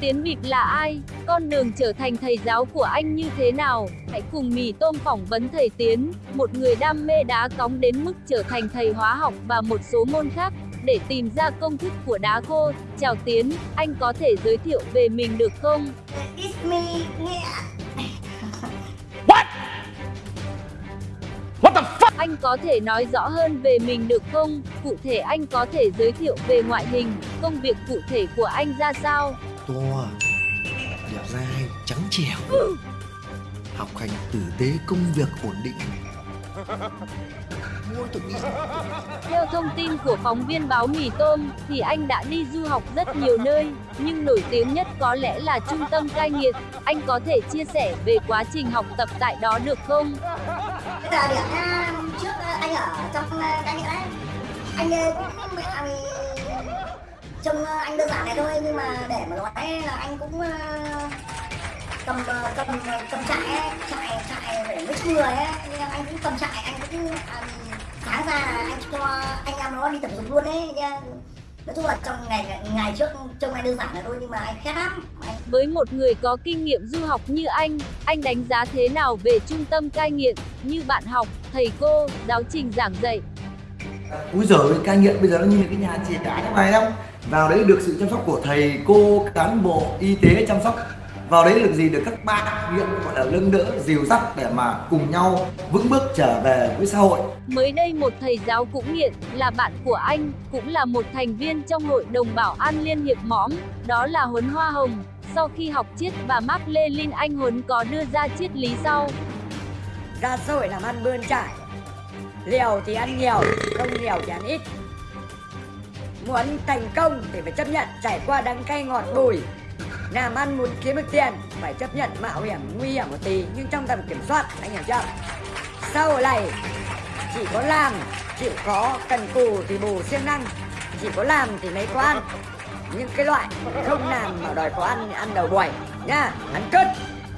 Tiến Bịp là ai? Con đường trở thành thầy giáo của anh như thế nào? Hãy cùng mì tôm phỏng vấn thầy Tiến, một người đam mê đá cóng đến mức trở thành thầy hóa học và một số môn khác, để tìm ra công thức của đá khô. Chào Tiến, anh có thể giới thiệu về mình được không? It's me, nghĩa. Anh có thể nói rõ hơn về mình được không? Cụ thể anh có thể giới thiệu về ngoại hình, công việc cụ thể của anh ra sao? To đẹp dai trắng trẻo học hành tử tế công việc ổn định Theo thông tin của phóng viên báo Mì Tôm, thì anh đã đi du học rất nhiều nơi, nhưng nổi tiếng nhất có lẽ là trung tâm cai nghiện. Anh có thể chia sẻ về quá trình học tập tại đó được không? Bây giờ điểm trước ờ, anh ở trong ờ, nghĩa đấy. Anh ờ, cũng trông ờ, anh đơn giản này thôi nhưng mà để mà nói là anh cũng cầm cầm cầm trại ấy, trại trại để mấy người ấy, nhưng anh cũng cầm trại anh cũng à, sáng ra là anh cho anh em nó đi tập dục luôn đấy. nha. Nói chung là trong ngày ngày trước trông anh đơn giản là thôi nhưng mà anh khét lắm. Anh Với một người có kinh nghiệm du học như anh, anh đánh giá thế nào về trung tâm cai nghiện, như bạn học, thầy cô, giáo trình giảng dạy? úi giời cai nghiện bây giờ nó như cái nhà trẻ đá trong này đâu vào đấy được sự chăm sóc của thầy cô cán bộ y tế chăm sóc vào đấy được gì được các bạn nghiện gọi là lưng đỡ dìu dắt để mà cùng nhau vững bước trở về với xã hội Mới đây một thầy giáo cũng nghiện, là bạn của anh, cũng là một thành viên trong hội đồng bảo an Liên hiệp mõm, đó là Huấn Hoa Hồng. Sau khi học triết và Mark Lenin anh Huấn có đưa ra triết lý sau. ra xã hội làm ăn bươn trải liều thì ăn nhiều không liều thì ăn ít muốn thành công thì phải chấp nhận trải qua đắng cay ngọt bùi. Làm ăn muốn kiếm được tiền, phải chấp nhận mạo hiểm nguy hiểm một tí, nhưng trong tầm kiểm soát, anh hiểu chưa? Sau này, chỉ có làm chịu khó cần cù thì bù siêng năng, chỉ có làm thì mới có ăn. Những cái loại không làm mà đòi có ăn thì ăn đầu buổi nha ăn cứt.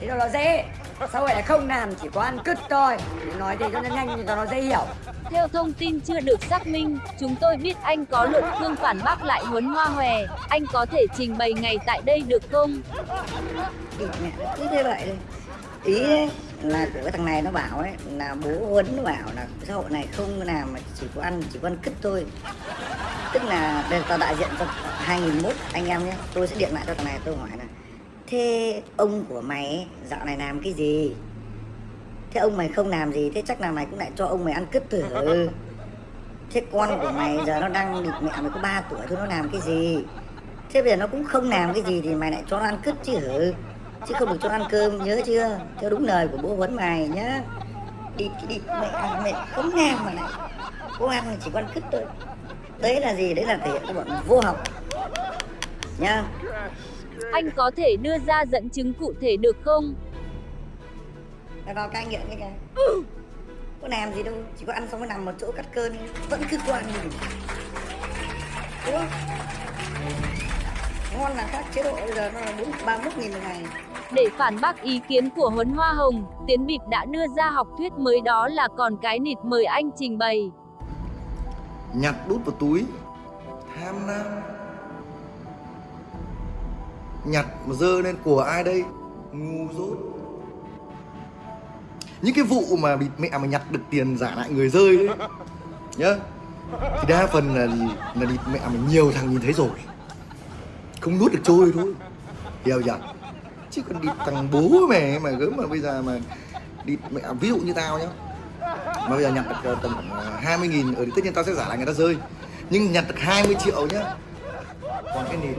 Thế đó nó dễ. Sau này là không làm, chỉ có ăn cứt thôi. Nói thế cho nó nhanh cho nó dễ hiểu. Theo thông tin chưa được xác minh, chúng tôi biết anh có luận cương phản bác lại Huấn Hoa Hòe. Anh có thể trình bày ngày tại đây được không? Mẹ cứ thế vậy ý ấy, là cái thằng này nó bảo ấy là bố huấn nó bảo là xã hội này không làm mà chỉ có ăn chỉ có ăn cứt thôi tức là đây là tao đại diện cho 2001 anh em nhé tôi sẽ điện lại cho thằng này tôi hỏi là thế ông của mày dạo này làm cái gì thế ông mày không làm gì thế chắc là mày cũng lại cho ông mày ăn cứt thử. Thế con của mày giờ nó đang địt mẹ mày có 3 tuổi thôi nó làm cái gì? Thế bây giờ nó cũng không làm cái gì thì mày lại cho nó ăn cứt chứ hử? Chứ không được cho ăn cơm nhớ chưa? Theo đúng lời của bố huấn mày nhá. Đi đi mẹ mẹ không làm mà lại có ăn thì chỉ có ăn cứt thôi. Đấy là gì? Đấy là thể hiện cái bọn vô học. Nhá. Anh có thể đưa ra dẫn chứng cụ thể được không? Là vào cai nghiện cái kìa. Có làm gì đâu chỉ có ăn xong mới nằm một chỗ cắt cơn vẫn cứ ăn gì đúng không? Ngon là khác chế độ bây giờ nó là bốn ba mươi nghìn một ngày. Để phản bác ý kiến của Huấn Hoa Hồng, Tiến Bịp đã đưa ra học thuyết mới đó là còn cái nịt mời anh trình bày. nhặt đút vào túi tham lam. Nhặt mà dơ lên của ai đây? Ngu dốt những cái vụ mà bị mẹ mà nhặt được tiền giả lại người rơi đấy nhá. Thì đa phần là là bị mẹ mà nhiều thằng nhìn thấy rồi. Không nuốt được trôi thôi. Hiểu chưa? Chứ còn đi thằng bố mẹ mà gớm mà bây giờ mà đi mẹ, ví dụ như tao nhá. Mà bây giờ nhặt được tầm khoảng à, 20 nghìn ở tất nhiên tao sẽ giả lại người ta rơi. Nhưng nhặt được 20 triệu nhá. Còn cái nền,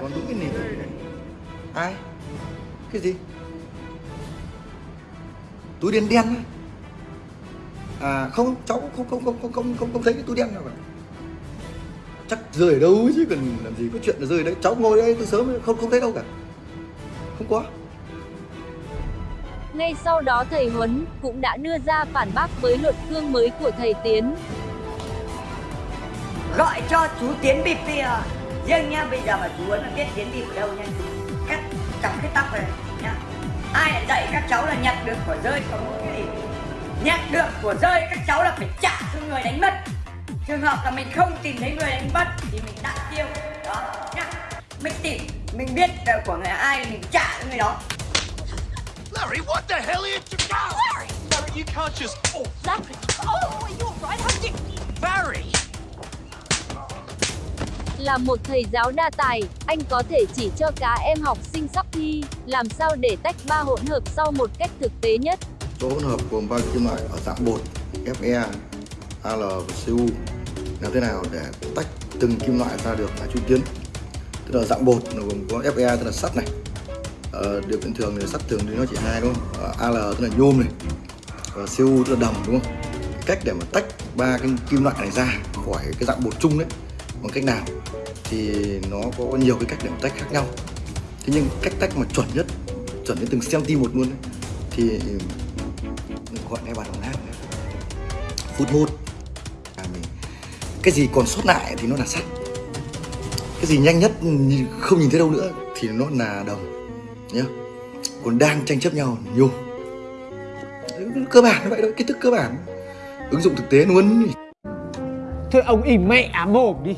còn đúng cái nền. Ai? Cái gì? Túi đen đen á. à không cháu không không không không không không, không thấy cái túi đen nào cả. Chắc rơi ở đâu chứ cần làm gì có chuyện là rơi đấy. Cháu ngồi đây từ sớm không không thấy đâu cả. Không có. Ngay sau đó thầy Huấn cũng đã đưa ra phản bác với luận cương mới của thầy Tiến. gọi cho chú tiến bịp giờ riêng nha bây giờ mà chú muốn là biết tiến bịp ở đâu nha? Cắt chọc cái tóc này dạy các cháu là nhặt được của rơi có mỗi cái gì nhặt được của rơi các cháu là phải trả cho người đánh mất trường hợp là mình không tìm thấy người đánh mất thì mình đặt tiêu đó nhá mình tìm mình biết của người ai mình trả cho người đó Larry, what the hell are you doing? Larry! Larry, you can't just. Oh, Larry! oh, you're right, how did. Barry! Là một thầy giáo đa tài, anh có thể chỉ cho cá em học sinh sắp thi, làm sao để tách ba hỗn hợp sau một cách thực tế nhất. Số hỗn hợp gồm ba kim loại ở dạng bột Fe, Al và Cu làm thế nào để tách từng kim loại ra được là chuyên tiến tức là dạng bột nó gồm có Fe tức là sắt này. Ờ, điều kiện thường thì sắt thường thì nó chỉ hai đúng không? Ờ, Al tức là nhôm này. Và Cu tức là đồng đúng không? Cách để mà tách ba cái kim loại này ra khỏi cái dạng bột chung đấy bằng cách nào? Thì nó có nhiều cái cách để mà tách khác nhau thế nhưng cách tách mà chuẩn nhất chuẩn đến từng cm một luôn ấy, thì gọi ngay bàn đồng nát phút một. À, mình cái gì còn sót lại thì nó là sắt. Cái gì nhanh nhất không nhìn thấy đâu nữa thì nó là đồng nhá. Còn đang tranh chấp nhau là cơ bản vậy thôi kiến thức cơ bản. Ứng dụng thực tế luôn. Thôi ông im mẹ mồm đi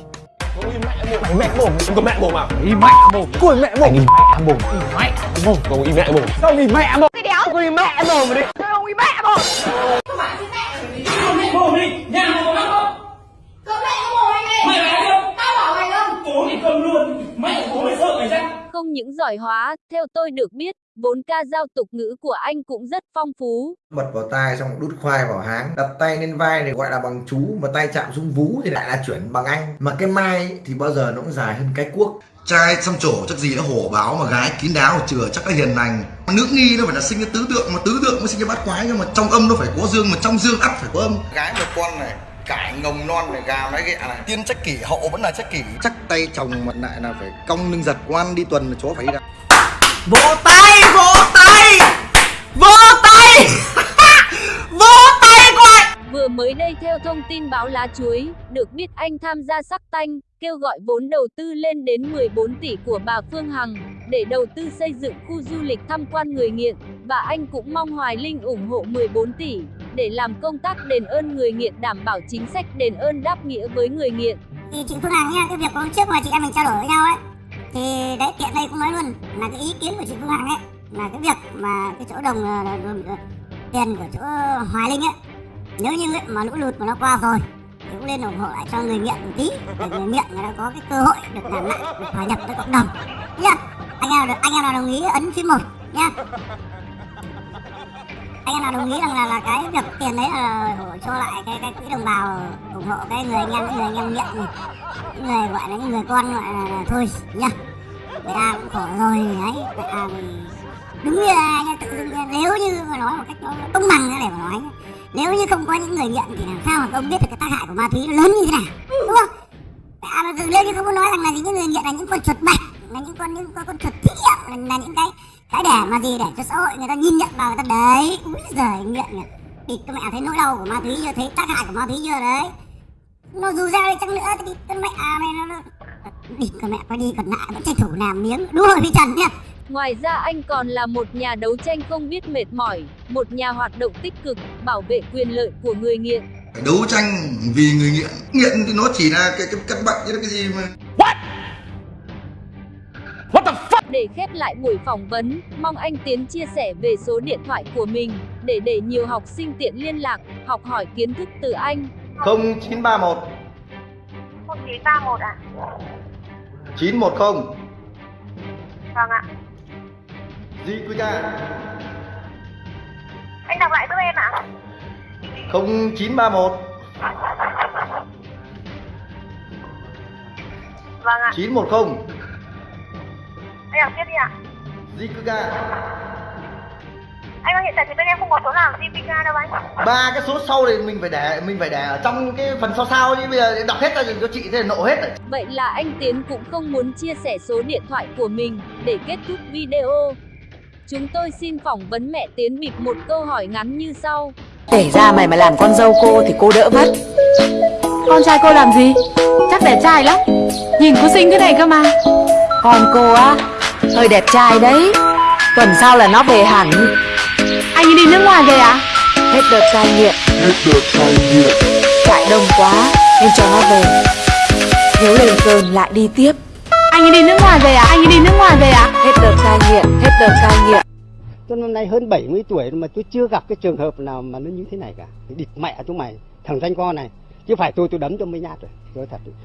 mày mẹ mồm, ông có mẹ mồm à? Im mẹ mồm Cùi mẹ mồm Im mẹ mồm Im mẹ mồm Ông im mẹ mồm. Sao im mẹ mồm Cái đéo. Ông im mẹ mồm đi. Thôi ông im mẹ. Mồm Không những giỏi hóa, theo tôi được biết, vốn ca giao tục ngữ của anh cũng rất phong phú. bật vào tai xong đút khoai vào háng. Đặt tay lên vai thì gọi là bằng chú mà tay chạm xuống vú thì lại là chuyển bằng anh. Mà cái mai thì bao giờ nó cũng dài hơn cái cuốc. Trai xăm trổ chắc gì nó hổ báo mà gái kín đáo chừa chắc là hiền lành. Nữ nghi nó phải là sinh ra tứ tượng mà tứ tượng mới sinh ra bát quái nhưng mà trong âm nó phải có dương mà trong dương ắt phải có âm. Gái một con này cải ngồng non này gà nói ghẹ này tiên trách kỷ hậu vẫn là trách kỷ. Chắc tay chồng mặt lại là phải cong lưng giật quan đi tuần là chó phải đi ra. Vỗ tay Vỗ tay Vỗ tay. Vỗ tay coi Vừa mới đây theo thông tin báo lá chuối, được biết anh tham gia sắc tanh, kêu gọi vốn đầu tư lên đến 14 tỷ của bà Phương Hằng, để đầu tư xây dựng khu du lịch tham quan người nghiện, và anh cũng mong Hoài Linh ủng hộ 14 tỷ, để làm công tác đền ơn người nghiện đảm bảo chính sách đền ơn đáp nghĩa với người nghiện. thì chị Phương Hằng nha cái việc hôm trước mà chị em mình trao đổi với nhau ấy thì đấy tiện đây cũng nói luôn là cái ý kiến của chị Phương Hằng ấy là cái việc mà cái chỗ đồng ờ, đồng- đồng- tiền của chỗ Hoài Linh ấy nếu như ấy, mà lũ lụt mà nó qua rồi thì cũng lên ủng hộ lại cho người nghiện một tí để người nghiện người ta có cái cơ hội được làm lại được hòa nhập với cộng đồng nhá anh em anh em nào đồng ý ấn phím một nhá anh em nào đồng ý rằng là là cái việc tiền đấy là cho lại cái cái quỹ đồng bào ủng hộ cái người anh em những người anh em nghiện này. Những người gọi là những người con gọi là, là thôi nhá. Người ta cũng khổ rồi đấy người ta đúng như là nha, tự dưng nếu như mà nói một cách nó công bằng ra để mà nói nếu như không có những người nghiện thì làm sao mà ông biết được cái tác hại của ma túy nó lớn như thế nào đúng không? À mà từ nếu như không có nói rằng là những người nghiện là những con chuột bạch là những con những con, con chuột thí nghiệm là, là những cái cái để mà gì? Để cho xã hội người ta nhìn nhận vào người ta đấy. Úi giời nghiện nghiện thì các mẹ thấy nỗi đau của ma túy chưa? Thấy tác hại của ma túy chưa đấy? Nó dù sao đi chăng nữa thì con mẹ à này nó, nó đi con mẹ có đi còn lại vẫn tranh thủ làm miếng. Đúng rồi พี่ Trần nhá Ngoài ra anh còn là một nhà đấu tranh không biết mệt mỏi, một nhà hoạt động tích cực, bảo vệ quyền lợi của người nghiện. đấu tranh vì người nghiện. Nghiện thì nó chỉ là cái cái căn bệnh chứ cái gì mà Để khép lại buổi phỏng vấn, mong anh Tiến chia sẻ về số điện thoại của mình, để để nhiều học sinh tiện liên lạc, học hỏi kiến thức từ anh. 0931 0931 à? 910 vâng ạ. Di Quy Ca. Anh đọc lại giúp em ạ. 0931 vâng ạ. 910 đọc tiếp đi ạ. Ca anh ơi hiện tại thì bên em không có số nào GPK đâu anh. Ba cái số sau thì mình phải để mình phải để ở trong cái phần sau sau chứ bây giờ đọc hết ra thì cho chị thế là nộ hết rồi. Vậy là anh Tiến cũng không muốn chia sẻ số điện thoại của mình để kết thúc video. Chúng tôi xin phỏng vấn mẹ Tiến bịp một câu hỏi ngắn như sau. Kể ra mày mà làm con dâu cô thì cô đỡ vất Con trai cô làm gì? Chắc đẹp trai lắm. Nhìn cô xinh thế này cơ mà. Con cô á Hơi đẹp trai đấy Tuần sau là nó về hẳn Anh ấy đi nước ngoài về à? Hết đợt cai nghiện Hết đợt cai nghiện Chạy đông quá Nên cho nó về Nếu lên cơn lại đi tiếp Anh ấy đi nước ngoài về à? Anh ấy đi nước ngoài về à? Hết đợt cai nghiện, hết đợt cai nghiện. Tôi năm nay hơn 70 tuổi mà tôi chưa gặp cái trường hợp nào mà nó như thế này cả. Địt mẹ chúng mày, thằng danh con này. Chứ phải tôi tôi đấm cho mấy nhát rồi. Nói thật.